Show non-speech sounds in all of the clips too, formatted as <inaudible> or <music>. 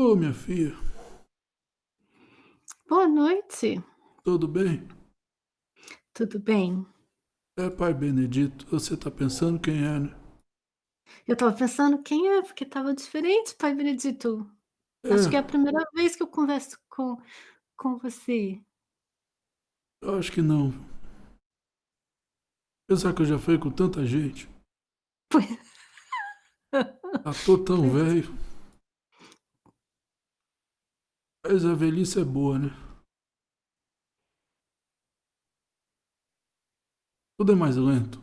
Ô, minha filha. Boa noite. Tudo bem? Tudo bem. É, pai Benedito, você tá pensando quem é, né? Eu estava pensando quem é, porque estava diferente, pai Benedito. Acho que é a É, primeira vez que eu converso com com você. eu acho que não. Pensar que eu já falei com tanta gente. Pois Já tô tão <laughs> pois velho. Mas a velhice é boa, né? Tudo é mais lento.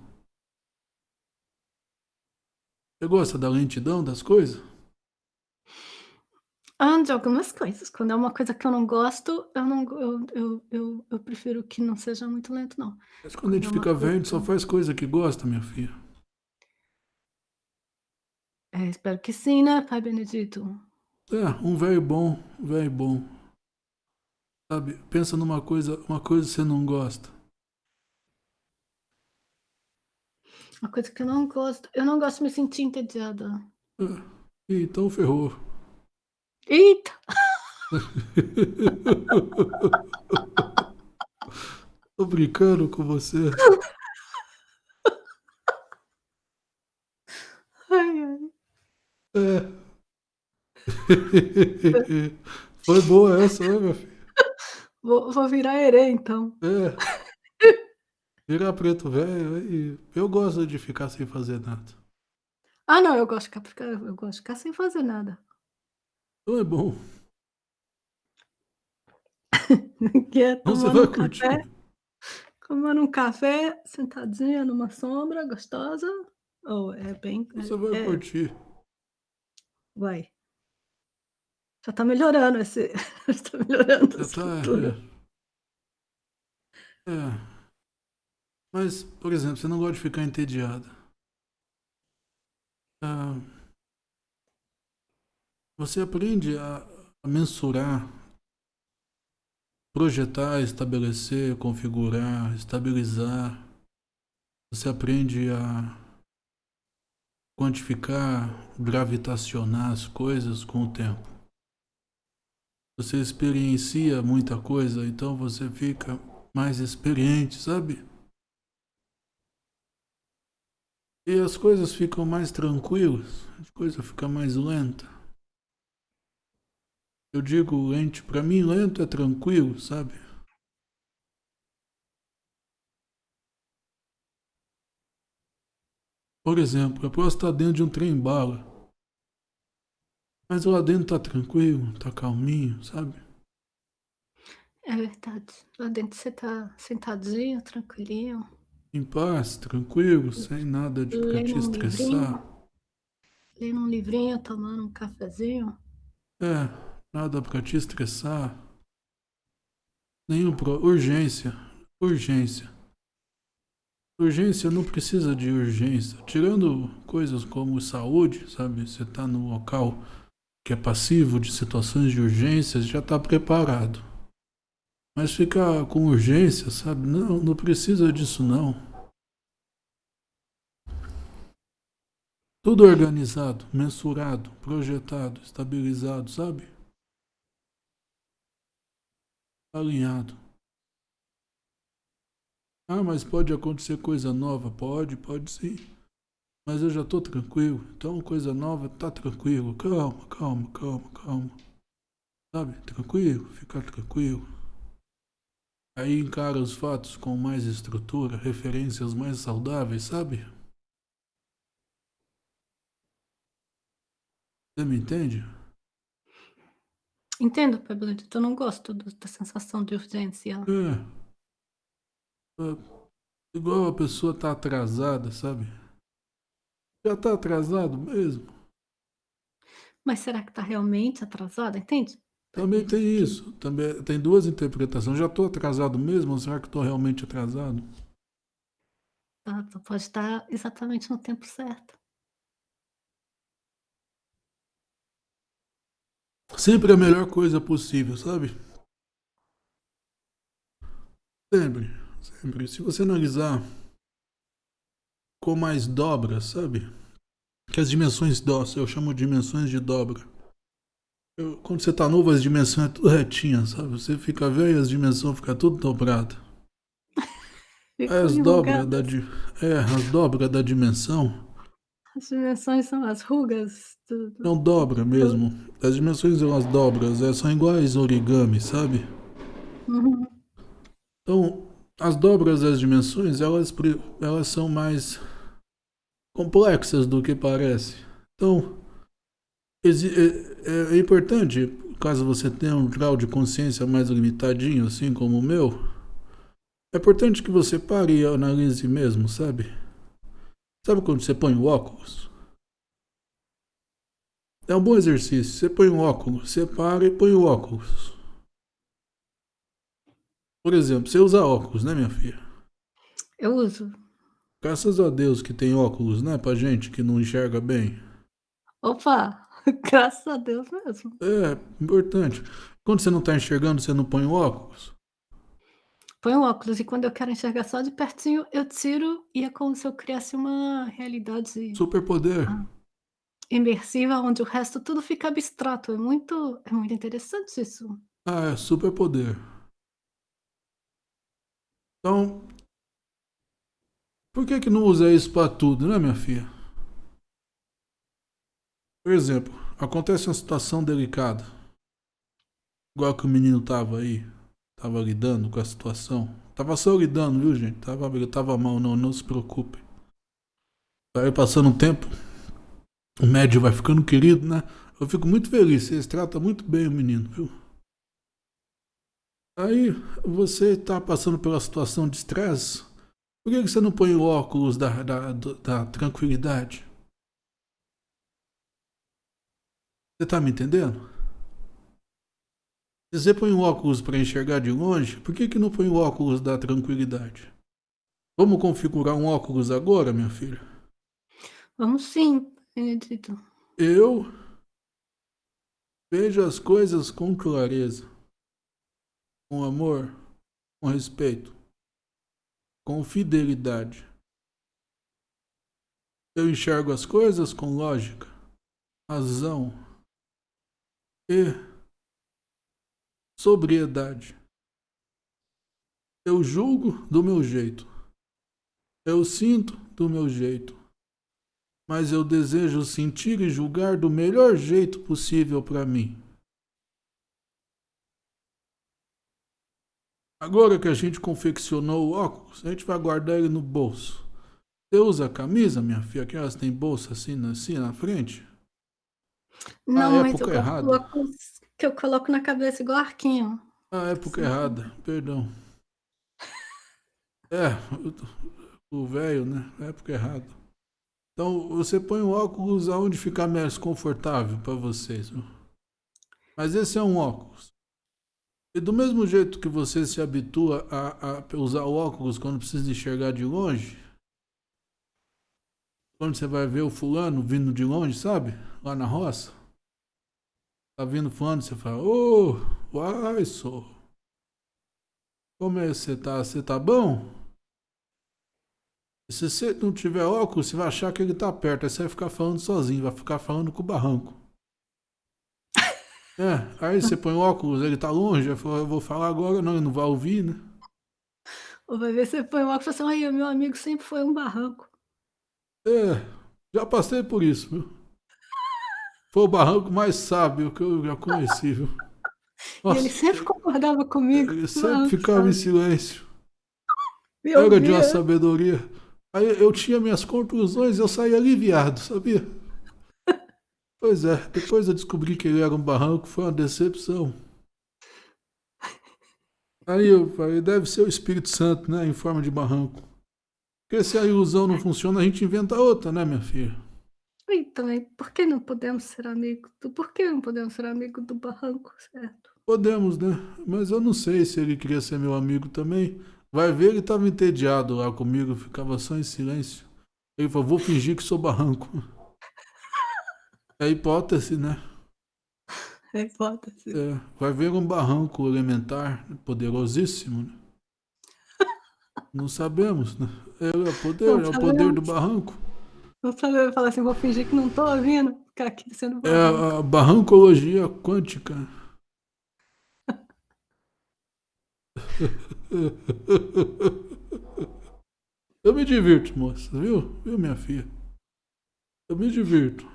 Você gosta da lentidão das coisas? ah, de algumas coisas. Quando é uma coisa que eu não gosto, eu não eu eu eu eu prefiro que não seja muito lento, não. Mas quando a Quando gente é fica velho, a gente que só faz coisa que gosta, minha filha. é, espero que sim, né, pai Benedito. É, um velho bom, um velho bom. Sabe? Pensa numa coisa, uma coisa que você não gosta. Uma coisa que eu não gosto eu não gosto de me sentir entediada. É, então ferrou. Eita! <laughs> Tô brincando com você. <laughs> Ai, ai. É. <laughs> Foi boa essa, né, meu filho? Vou vou virar herê, então. É. Virar preto velho, aí eu gosto de ficar sem fazer nada. Ah, não, eu gosto de ficar eu gosto de ficar sem fazer nada. Então é bom. <laughs> Que é Então você tomando vai um curtir. café tomando um café, sentadinha numa sombra gostosa. Oh, é bem Você vai é é curtir. vai. Já tá melhorando esse <laughs> já tá melhorando Já tá. É. é. Mas, por exemplo, você não gosta de ficar entediada. Ah, você aprende a, a mensurar, projetar, estabelecer, configurar, estabilizar. Você aprende a quantificar, gravitacionar as coisas com o tempo. Você experiencia muita coisa, então você fica mais experiente, sabe? E as coisas ficam mais tranquilas, a coisa fica mais lenta. Eu digo lento, para mim lento é tranquilo, sabe? Por exemplo, eu posso estar dentro de um trem bala, mas lá dentro tá tranquilo, tá calminho, sabe? É verdade. Lá dentro você tá sentadinho, tranquilinho, Em paz, tranquilo, sem nada de pra te um livrinho, estressar. lendo um livrinho, tomando um cafezinho. É, nada pra te estressar. Nenhum pro... urgência, urgência. Urgência não precisa de urgência. Tirando coisas como saúde, sabe? Você tá no local que é passivo de situações de urgência, já tá preparado. Mas ficar com urgência, sabe? Não, não precisa disso não. Tudo organizado, mensurado, projetado, estabilizado, sabe? Alinhado. Ah, mas pode acontecer coisa nova? Pode, pode sim. Mas eu já tô tranquilo. Então, coisa nova, tá tranquilo. Calma, calma, calma, calma. Sabe? Tranquilo, fica tranquilo. Aí encara os fatos com mais estrutura, referências mais saudáveis, sabe? Você me entende? Entendo, Benedito, eu não gosto do da sensação de urgência. É. é, Igual a pessoa tá atrasada, sabe? Já tá atrasado mesmo. Mas será que tá realmente atrasada, entende? Também tem isso. Também tem duas interpretações. Já tô atrasado mesmo ou será que tô realmente atrasado? tá tu pode estar exatamente no tempo certo. Sempre a melhor coisa possível, sabe? Sempre, sempre. Se você analisar com mais dobra, sabe? Que as dimensões do, eu chamo de dimensões de dobra. Eu, quando você tá novo, as dimensões é tudo retinha, sabe? Você fica velho, as dimensões ficam tudo dobradas. <laughs> As dobras da, é, as dobras da dimensão. As dimensões são as rugas. Do... Não dobra mesmo. As dimensões são as dobras, é, são iguais origami, sabe? Uhum. Então, as dobras das dimensões, elas, elas são mais complexas do que parece. Então, é, é, é importante, caso você tenha um grau de consciência mais limitadinho, assim como o meu, é importante que você pare e analise mesmo, sabe? Sabe quando você põe o óculos? É um bom exercício. Você põe o óculos, você para e põe o óculos. Por exemplo, você usa óculos, né, minha filha? Eu uso. Graças a Deus que tem óculos, né, pra gente que não enxerga bem. Opa, <laughs> graças a Deus mesmo. É, importante. Quando você não tá enxergando, você não põe o óculos? Põe o óculos e quando eu quero enxergar só de pertinho, eu tiro e é como se eu criasse uma realidade... Superpoder. Ah, imersiva, onde o resto tudo fica abstrato. É muito, é muito interessante isso. Ah, é superpoder. Então, por que que não usa isso para tudo, né, minha filha? Por exemplo, acontece uma situação delicada. Igual que o menino tava aí. Tava lidando com a situação. Tava só lidando, viu, gente? Tava, tava mal, não, não se preocupe. Vai passando um tempo. O médio vai ficando querido, né? Eu fico muito feliz. Vocês tratam muito bem o menino, viu? Aí você está passando pela situação de estresse, por que você não põe o óculos da, da, da tranquilidade? Você está me entendendo? Se você põe o óculos para enxergar de longe, por que, que não põe o óculos da tranquilidade? Vamos configurar um óculos agora, minha filha? Vamos sim, Benedito. Eu vejo as coisas com clareza com amor, com respeito, com fidelidade. Eu enxergo as coisas com lógica, razão e sobriedade. Eu julgo do meu jeito. Eu sinto do meu jeito. Mas eu desejo sentir e julgar do melhor jeito possível para mim. Agora que a gente confeccionou o óculos, a gente vai guardar ele no bolso. Você usa a camisa, minha filha, que elas têm bolsa assim, assim na frente? Não, mas eu errada. que eu coloco na cabeça igual arquinho. Ah, época Sim. errada, perdão. É, o velho, né? Época errada. Então, você põe o óculos aonde ficar mais confortável para vocês. Viu? Mas esse é um óculos. E do mesmo jeito que você se habitua a, a usar óculos quando precisa enxergar de longe, quando você vai ver o fulano vindo de longe, sabe? Lá na roça. Tá vindo fulano, você fala, ô, oh, uai, sou. Como é que você tá? Você tá bom? Se você não tiver óculos, você vai achar que ele tá perto. Aí você vai ficar falando sozinho, vai ficar falando com o barranco. É, aí você põe o óculos, ele tá longe, eu vou falar agora, não, ele não vai ouvir, né? Ou vai ver, você põe o óculos e fala assim, meu amigo sempre foi um barranco. É, já passei por isso, viu? Foi o barranco mais sábio que eu já conheci, viu? Nossa, ele sempre concordava comigo. Ele sempre ficava em silêncio. Era de uma sabedoria. Aí eu tinha minhas conclusões e eu saía aliviado, sabia? Pois é, depois eu descobri que ele era um barranco, foi uma decepção. Aí eu falei, deve ser o Espírito Santo, né, em forma de barranco. Porque se a ilusão não funciona, a gente inventa outra, né, minha filha? Então, por que não podemos ser amigos? Do... Por que não podemos ser amigos do barranco, certo? Podemos, né? Mas eu não sei se ele queria ser meu amigo também. Vai ver, ele estava entediado lá comigo, ficava só em silêncio. Ele falou, vou fingir que sou barranco. É hipótese, né? <laughs> É hipótese. É, vai ver um barranco elementar poderosíssimo, né? <laughs> Não sabemos, né? É o poder, não é o poder do barranco. Não sabemos falar assim, vou fingir que não tô ouvindo. ficar aqui sendo É a, a barrancologia quântica. <laughs> Eu me divirto, moça, viu? Viu, minha filha? Eu me divirto.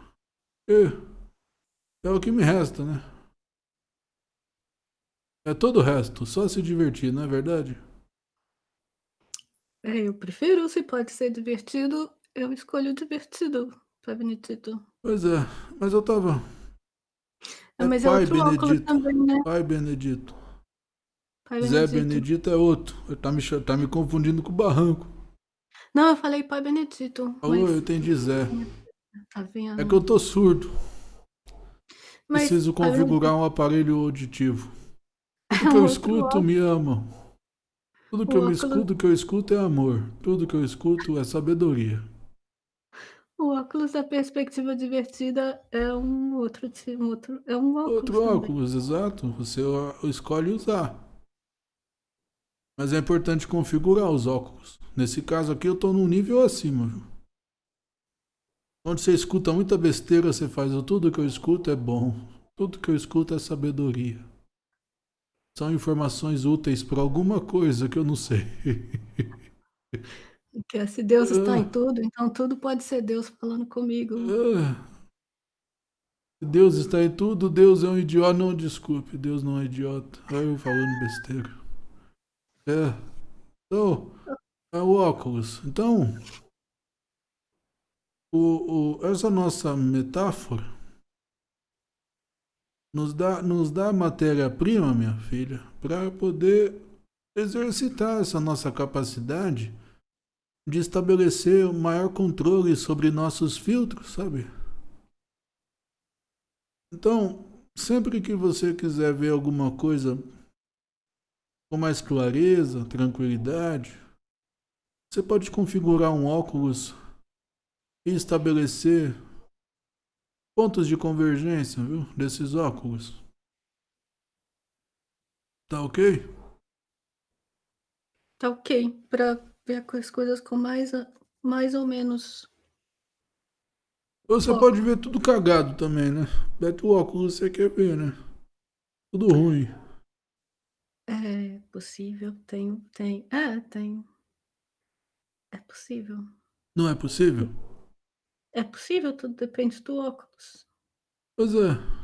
É, é o que me resta, né? É todo o resto, só se divertir, não é verdade? É, eu prefiro, se pode ser divertido, eu escolho divertido, Pai Benedito. Pois é, mas eu tava. É, mas é Pai outro óculos também, né? Pai Benedito. Pai Zé Benedito. Benedito é outro. Ele tá me, tá me confundindo com o barranco. Não, eu falei Pai Benedito, Falou, mas eu entendi Zé. Tá vendo? É que eu tô surdo. Mas Preciso Pai configurar um aparelho auditivo. <laughs> Tudo que eu escuto me ama. Tudo que eu me escuto, que eu escuto é amor. Tudo que eu escuto é sabedoria. O óculos da perspectiva divertida é um outro tipo, outro, é um óculos Outro também. óculos, exato. Você escolhe usar. Mas é importante configurar os óculos. Nesse caso aqui eu tô num nível acima, viu? Onde você escuta muita besteira, você faz o tudo que eu escuto é bom. Tudo que eu escuto é sabedoria. São informações úteis para alguma coisa que eu não sei. <laughs> Que é, se Deus está Ah. em tudo, então tudo pode ser Deus falando comigo. Ah. Se Deus está em tudo, Deus é um idiota. Não, desculpe, Deus não é idiota. Olha eu falando besteira. É. Então, é o óculos. Então, o, o, essa nossa metáfora nos dá, nos dá matéria-prima, minha filha, para poder exercitar essa nossa capacidade de estabelecer o maior controle sobre nossos filtros, sabe? Então, sempre que você quiser ver alguma coisa com mais clareza, tranquilidade, você pode configurar um óculos estabelecer pontos de convergência, viu? Desses óculos. Tá ok? Tá ok, para ver as coisas com mais, mais ou menos. Você Ó. pode ver tudo cagado também, né? Bete o óculos, você quer ver, né? Tudo ruim. É possível, tem, tem, é, tem. É possível. Não é possível? É possível, tudo depende do óculos. Pois é.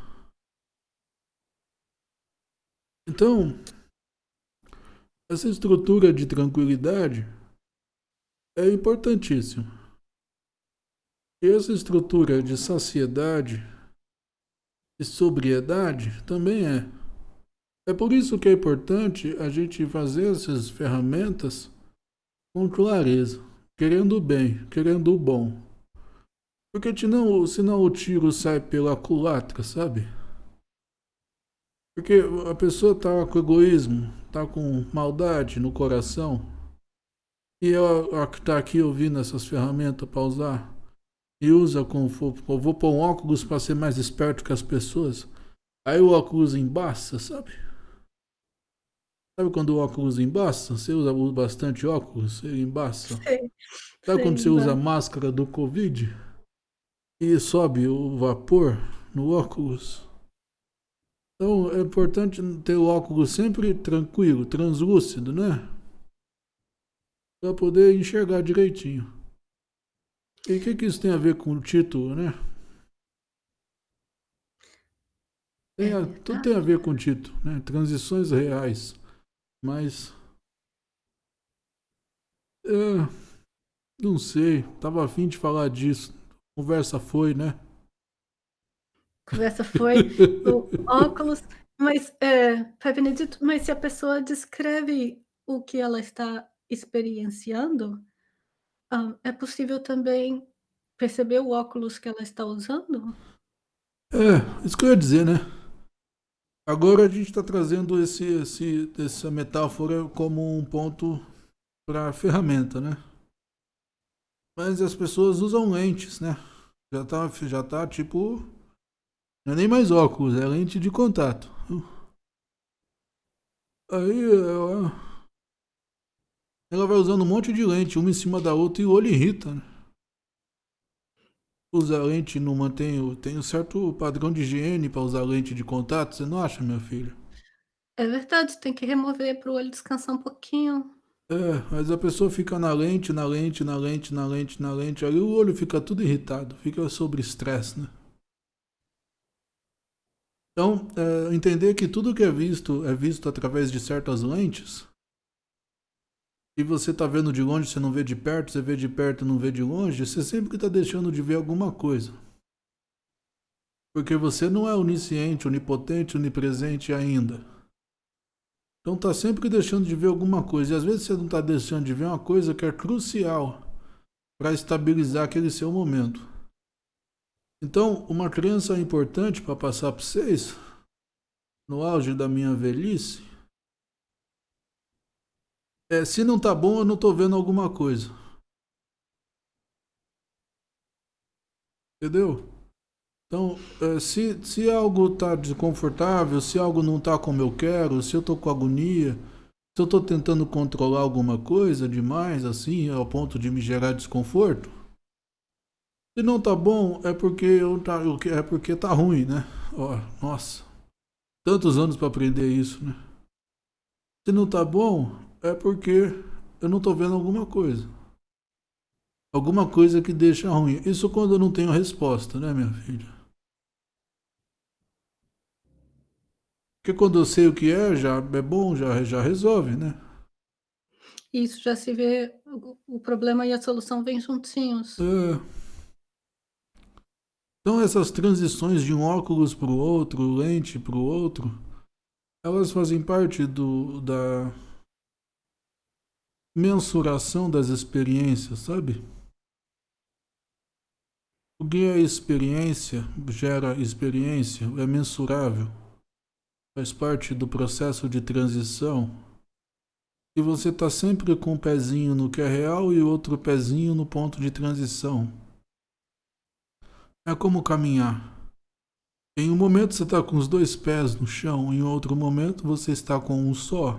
Então, essa estrutura de tranquilidade é importantíssima. E essa estrutura de saciedade e sobriedade também é. É por isso que é importante a gente fazer essas ferramentas com clareza, querendo o bem, querendo o bom. Porque senão, senão o tiro sai pela culatra, sabe? Porque a pessoa tá com egoísmo, tá com maldade no coração. E ela a que tá aqui ouvindo essas ferramentas para usar. E usa com. Eu vou pôr um óculos para ser mais esperto que as pessoas. Aí o óculos embaça, sabe? Sabe quando o óculos embaça? Você usa bastante óculos, ele embaça. Sei, Sabe quando você sei, usa a máscara do Covid? E sobe o vapor no óculos? Então é importante ter o óculos sempre tranquilo, translúcido, né? Para poder enxergar direitinho. E o que, que isso tem a ver com o título, né? Tem a- É tudo tem a ver com o título, né? Transições reais. Mas. É, não sei, tava afim de falar disso. Conversa foi, né? Conversa foi <laughs> o óculos, mas, é, Pai Benedito, mas se a pessoa descreve o que ela está experienciando, hã, é possível também perceber o óculos que ela está usando? É, isso que eu ia dizer, né? Agora a gente está trazendo esse, esse, essa metáfora como um ponto para ferramenta, né? Mas as pessoas usam lentes, né? Já tá, já tá tipo. Não é nem mais óculos, é lente de contato. Aí ela, ela vai usando um monte de lente, uma em cima da outra, e o olho irrita, né? usa lente não mantém. Tem um certo padrão de higiene para usar lente de contato, você não acha, minha filha? É verdade, tem que remover para o olho descansar um pouquinho. É, mas a pessoa fica na lente, na lente, na lente, na lente, na lente. Aí o olho fica tudo irritado, fica sobre estresse, né? Então, é, entender que tudo que é visto é visto através de certas lentes. E você está vendo de longe, você não vê de perto, você vê de perto, não vê de longe, você sempre está deixando de ver alguma coisa. Porque você não é onisciente, onipotente, onipresente ainda. Então está sempre deixando de ver alguma coisa. E às vezes você não está deixando de ver uma coisa que é crucial para estabilizar aquele seu momento. Então, uma crença importante para passar para vocês, no auge da minha velhice, é se não tá bom, eu não tô vendo alguma coisa. Entendeu? Então, é, se, se algo tá desconfortável, se algo não tá como eu quero, se eu tô com agonia, se eu tô tentando controlar alguma coisa demais, assim, ao ponto de me gerar desconforto, se não tá bom, é porque eu tá, é porque tá ruim, né? Ó, nossa. Tantos anos para aprender isso, né? Se não tá bom, é porque eu não tô vendo alguma coisa. Alguma coisa que deixa ruim. Isso quando eu não tenho resposta, né, minha filha? Porque quando eu sei o que é, já é bom, já, já resolve, né? Isso já se vê o problema e a solução vêm juntinhos. É. Então essas transições de um óculos para o outro, lente para o outro, elas fazem parte do, da mensuração das experiências, sabe? O que é experiência gera experiência, é mensurável, faz parte do processo de transição. E você está sempre com um pezinho no que é real e outro pezinho no ponto de transição. É como caminhar. Em um momento você está com os dois pés no chão, em outro momento você está com um só.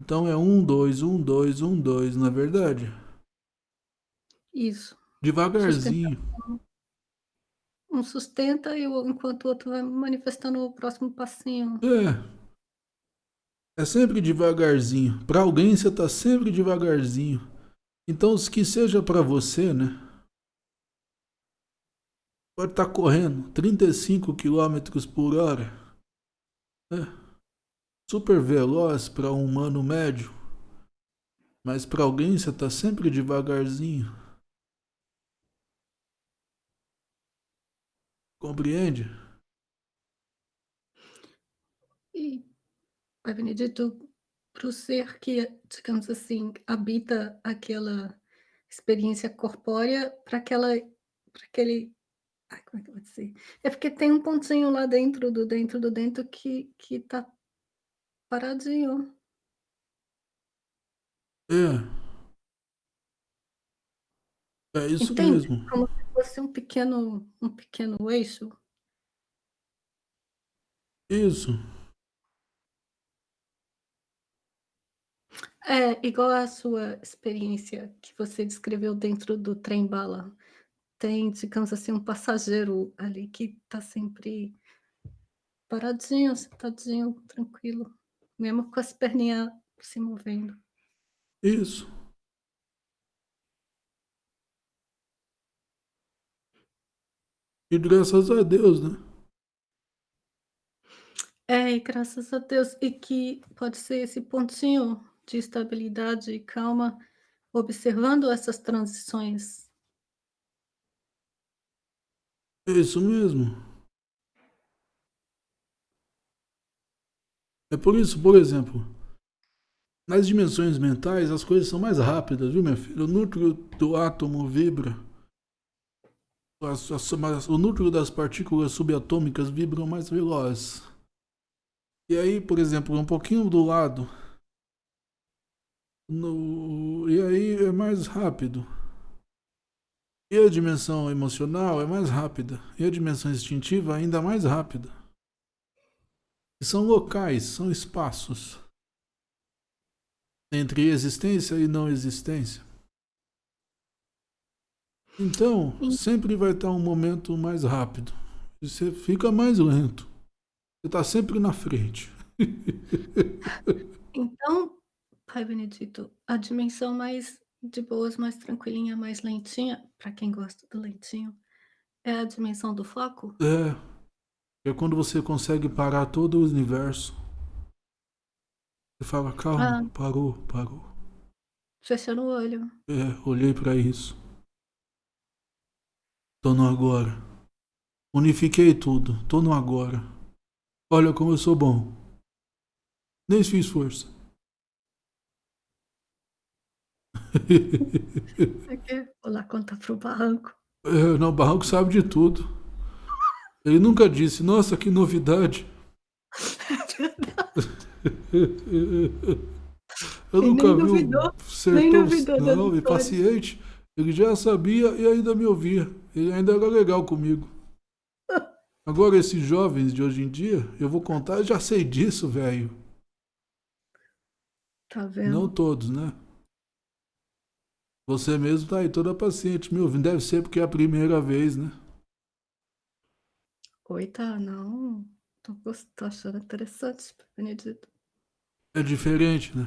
Então é um, dois, um, dois, um, dois, é verdade? Isso. Devagarzinho. Um sustenta e o, enquanto o outro vai manifestando o próximo passinho. É. É sempre devagarzinho. Para alguém você está sempre devagarzinho. Então, que seja para você, né? pode estar tá correndo 35 km por hora. É. Super veloz para um humano médio. Mas para alguém você está sempre devagarzinho. Compreende? E, Pai Benedito, para o ser que, digamos assim, habita aquela experiência corpórea, para aquela, para aquele Ai, como é que eu vou dizer? É porque tem um pontinho lá dentro do dentro do dentro que que tá paradinho. É. É isso Entende? mesmo. Como fosse um pequeno um pequeno eixo. Isso. É, igual a sua experiência que você descreveu dentro do trem-bala tem, digamos assim, um passageiro ali que está sempre paradinho, sentadinho, tranquilo, mesmo com as perninhas se movendo. Isso. E graças a Deus, né? É, e graças a Deus. E que pode ser esse pontinho de estabilidade e calma, observando essas transições é isso mesmo. É por isso, por exemplo, nas dimensões mentais as coisas são mais rápidas, viu, minha filha? O núcleo do átomo vibra. O núcleo das partículas subatômicas vibram mais veloz. E aí, por exemplo, um pouquinho do lado. No, e aí é mais rápido. E a dimensão emocional é mais rápida. E a dimensão instintiva ainda mais rápida. E são locais, são espaços entre existência e não existência. Então, En sempre vai estar um momento mais rápido. Você fica mais lento. Você está sempre na frente. <laughs> Então, Pai Benedito, a dimensão mais de boas, mais tranquilinha, mais lentinha, para quem gosta do lentinho, é a dimensão do foco? É. É quando você consegue parar todo o universo. Você fala, Ah, calma, parou, parou. fechando o olho. É, olhei para isso. Tô no agora. Unifiquei tudo. Tô no agora. Olha como eu sou bom. Nem fiz força. <laughs> É que vou lá contar pro barranco. É, não, o Barranco sabe de tudo. Ele nunca disse, nossa, que novidade. <laughs> <laughs> Eu E nunca nem vi duvidou, um nem duvidou não, e paciente. Ele já sabia e ainda me ouvia. Ele ainda era legal comigo. <laughs> Agora, esses jovens de hoje em dia, eu vou contar, eu já sei disso, velho. Tá Não vendo? todos, né? Você mesmo tá aí toda paciente me ouvindo. Deve ser porque é a primeira vez, né? Oi, tá, não. Tô, tô achando interessante, Benedito. É diferente, né?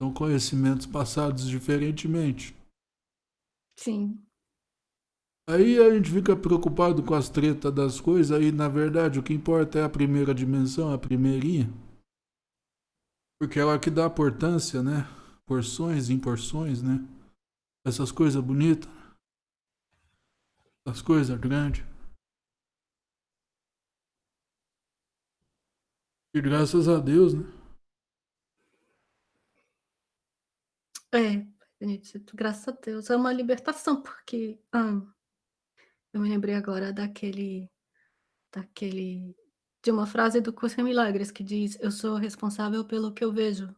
São conhecimentos passados diferentemente. Sim, Aí a gente fica preocupado com as tretas das coisas, aí na verdade o que importa é a primeira dimensão, a primeirinha. Porque ela que dá importância, né? Porções, em porções, né? Essas coisas bonitas. As coisas grandes. E graças a Deus, né? é, Benedito, graças a Deus. É uma libertação, porque ah, eu me lembrei agora daquele, daquele, de uma frase do Curso em Milagres que diz: Eu sou responsável pelo que eu vejo.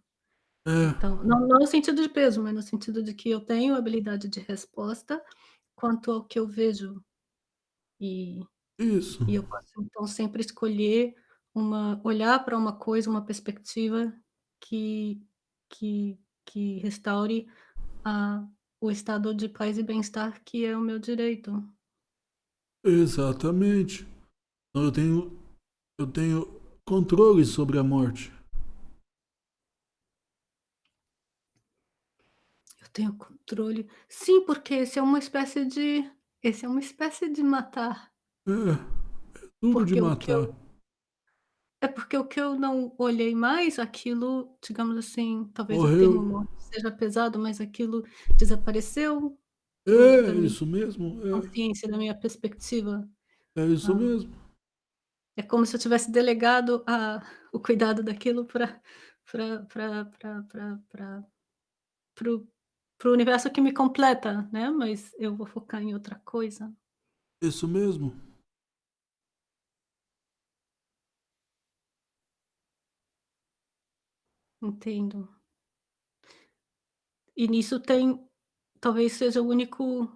É, Então, não, não no sentido de peso, mas no sentido de que eu tenho habilidade de resposta quanto ao que eu vejo. E, isso. e eu posso, então, sempre escolher uma, olhar para uma coisa, uma perspectiva que, que, que restaure a, o estado de paz e bem-estar que é o meu direito. Exatamente. Então eu tenho, eu tenho controle sobre a morte. Eu tenho controle. Sim, porque esse é uma espécie de, esse é uma espécie de matar. É, tudo de Porque que matar. É porque o que eu não olhei mais, aquilo, digamos assim, talvez o termo morte seja pesado, mas aquilo desapareceu É da minha isso mesmo. É, consciência, da minha perspectiva. é isso Ah, mesmo. é como se eu tivesse delegado a o cuidado daquilo para o universo que me completa, né, mas eu vou focar em outra coisa. Isso mesmo. Entendo. E nisso tem talvez seja o único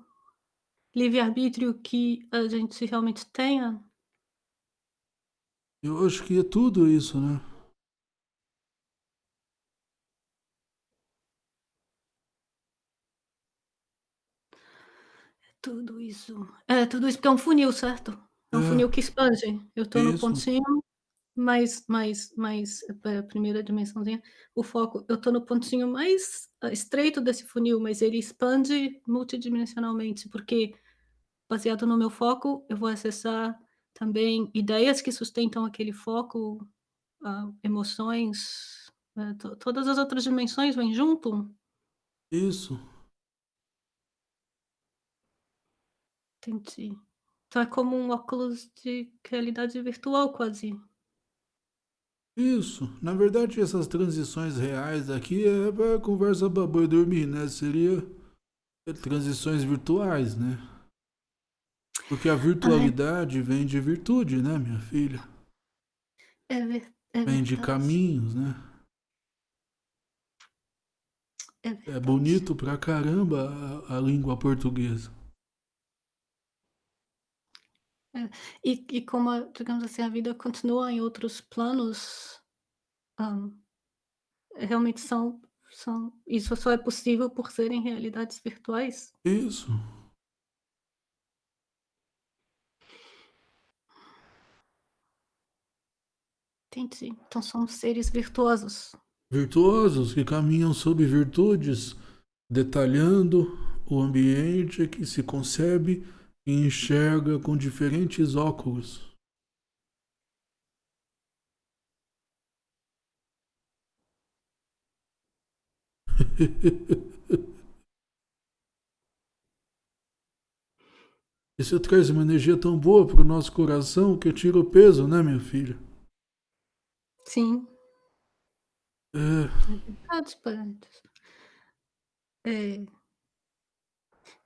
livre-arbítrio que a gente realmente tenha? Eu acho que é tudo isso, né? Tudo isso. É, tudo isso porque é um funil, certo? É um funil que expande. Eu É estou no pontinho mais mais mais eh, primeira dimensãozinha, o foco eu estou no pontinho mais, hã, estreito desse funil, mas ele expande multidimensionalmente, porque baseado no meu foco, eu vou acessar também ideias que sustentam aquele foco, hã, emoções, eh, to todas as outras dimensões vêm junto? Isso. Entendi. Então é como um óculos de realidade virtual quase. Isso. Na verdade, essas transições reais aqui é para conversa pra boi dormir, né? Seria transições virtuais, né? Porque a Ai, virtualidade vem de virtude, né, minha filha? é ver é Vem de verdade, caminhos, né? é É verdade. bonito pra caramba a, a língua portuguesa. E, e como, a, digamos assim, a vida continua em outros planos, um, realmente são, são... Isso só é possível por serem realidades virtuais. Isso. Entendi. Então somos seres virtuosos. Virtuosos que caminham sob virtudes, detalhando o ambiente que se concebe enxerga com diferentes óculos. <laughs> Isso traz uma energia tão boa para o nosso coração que tira o peso, né, minha filha? Sim. É. É.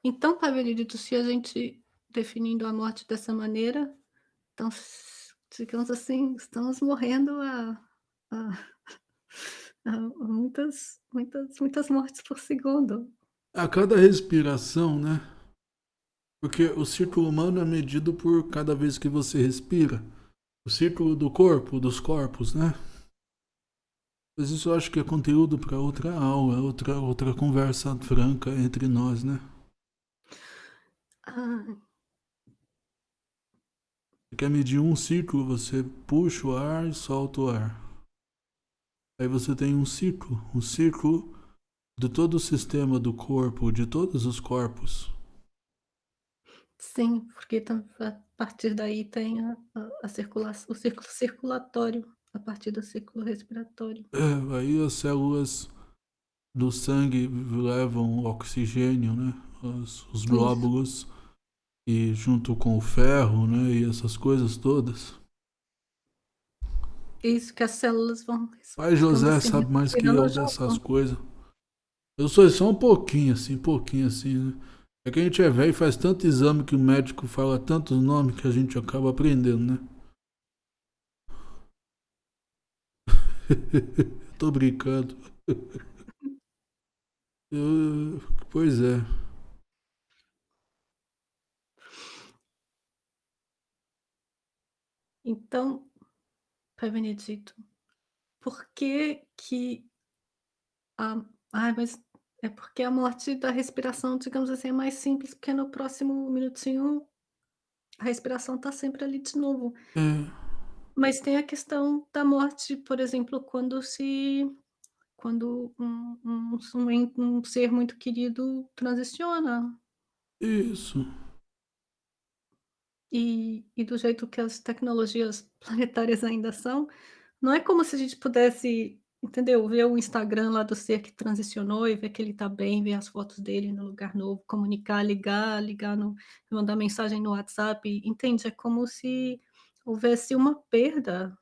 Então, Pai Benedito, se a gente definindo a morte dessa maneira, então, digamos assim, estamos morrendo a, <laughs> a, a muitas, muitas, muitas mortes por segundo. A cada respiração, né? Porque o círculo humano é medido por cada vez que você respira. O círculo do corpo, dos corpos, né? Mas isso eu acho que é conteúdo para outra aula, outra, outra conversa franca entre nós, né? Ah. Você quer medir um círculo, você puxa o ar e solta o ar. Aí você tem um círculo, um círculo de todo o sistema do corpo, de todos os corpos. Sim, porque a partir daí tem a, a, circulação, o círculo circulatório, a partir do círculo respiratório. É, aí as células do sangue levam oxigênio, né? Os, os glóbulos, Isso. E junto com o ferro, né? E essas coisas todas. Isso que as células vão. Pai José assim, sabe mais que eu dessas coisas. Eu sou só um pouquinho, assim, um pouquinho assim, né? É que a gente é velho e faz tanto exame que o médico fala tantos nomes que a gente acaba aprendendo, né? <laughs> Tô brincando. <laughs> Eu, pois é. Então, Pai Benedito, por que que a... Ai, mas é porque a morte da respiração, digamos assim, é mais simples, porque no próximo minutinho a respiração está sempre ali de novo. Hum. Mas tem a questão da morte, por exemplo, quando se quando um um um um ser muito querido transiciona. Isso. E e do jeito que as tecnologias planetárias ainda são, não é como se a gente pudesse Entendeu? Ver o Instagram lá do ser que transicionou e ver que ele tá bem, ver as fotos dele no lugar novo, comunicar, ligar, ligar no mandar mensagem no WhatsApp, entende? É como se houvesse uma perda.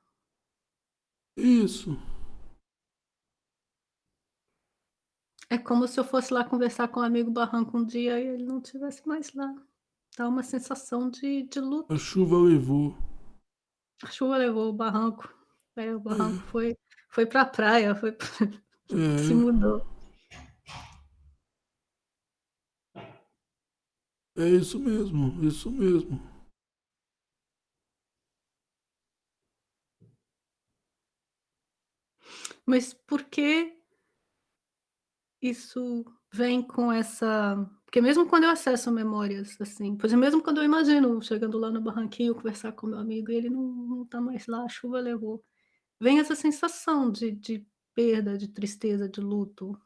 Isso. É como se eu fosse lá conversar com um amigo barranco um dia e ele não estivesse mais lá. Dá uma sensação de de luto. A chuva levou. A chuva levou o barranco. É, o barranco foi foi pra praia, foi <laughs> se É. mudou. É isso mesmo, isso mesmo. Mas por que isso vem com essa porque mesmo quando eu acesso memórias, assim, exemplo, mesmo quando eu imagino chegando lá no barranquinho, conversar com meu amigo e ele não não tá mais lá, a chuva levou. Vem essa sensação de de perda, de tristeza, de luto.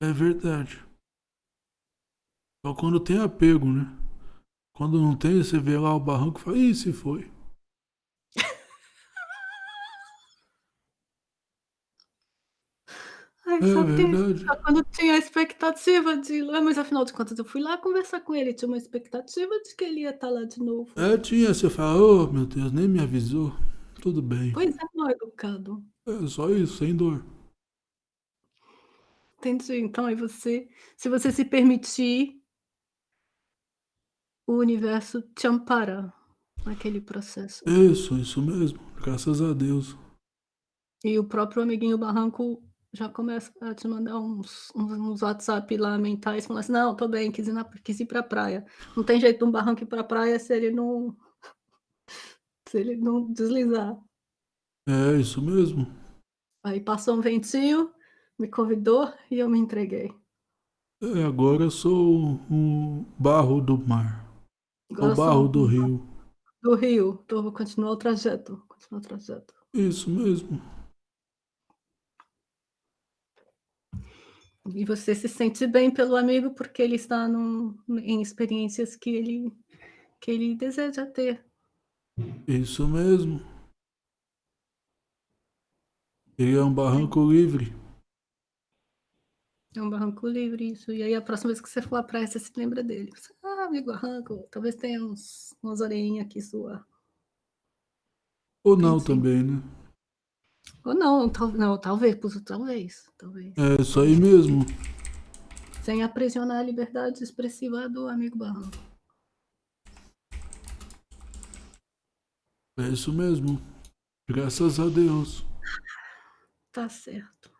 É verdade. Só quando tem apego, né? Quando não tem, você vê lá o barranco e fala: "Ih, se foi". Ai, É tem verdade. só quando tinha a expectativa de ir lá, mas afinal de contas eu fui lá conversar com ele, tinha uma expectativa de que ele ia estar lá de novo. É, tinha, você fala: "Oh, meu Deus, nem me avisou". Tudo bem. Pois é, mal educado. É só isso, sem dor. Entendi, então aí você se você se permitir o universo te ampara naquele processo. Isso, isso mesmo, graças a Deus. E o próprio amiguinho barranco já começa a te mandar uns uns uns WhatsApp lá mentais falando assim: "Não, tô bem, quis ir na quis ir pra praia". Não tem jeito de um barranco ir pra praia se ele não <laughs> se ele não deslizar. É, isso mesmo. Aí passou um ventinho, me convidou e eu me entreguei. É, agora eu sou o barro do mar. Agora O barro um do rio. Do rio, então continuar o trajeto, continuar o trajeto. Isso mesmo. E você se sente bem pelo amigo, porque ele está num em experiências que ele que ele deseja ter. Isso mesmo. Ele é um barranco livre. É um barranco livre, isso. E aí a próxima vez que você for à praia, você se lembra dele. Você: "Ah, amigo barranco", talvez tenha uns umas orelhinha aqui sua. Ou não também, né. Ou não, tal não, talvez, talvez, talvez, É, isso aí mesmo. Sem aprisionar a liberdade expressiva do amigo barranco. É isso mesmo. Graças a Deus. Tá certo.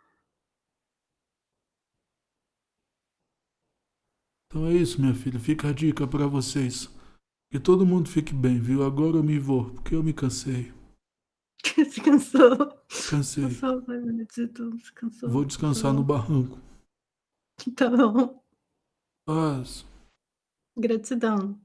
Então é isso, minha filha, fica a dica pra vocês. Que todo mundo fique bem, viu. Agora eu me vou, porque eu me cansei. Se cansou. Cansei. Cansou, pai benedito, se cansou. Vou descansar no bom. barranco. Tá bom. Paz. Gratidão.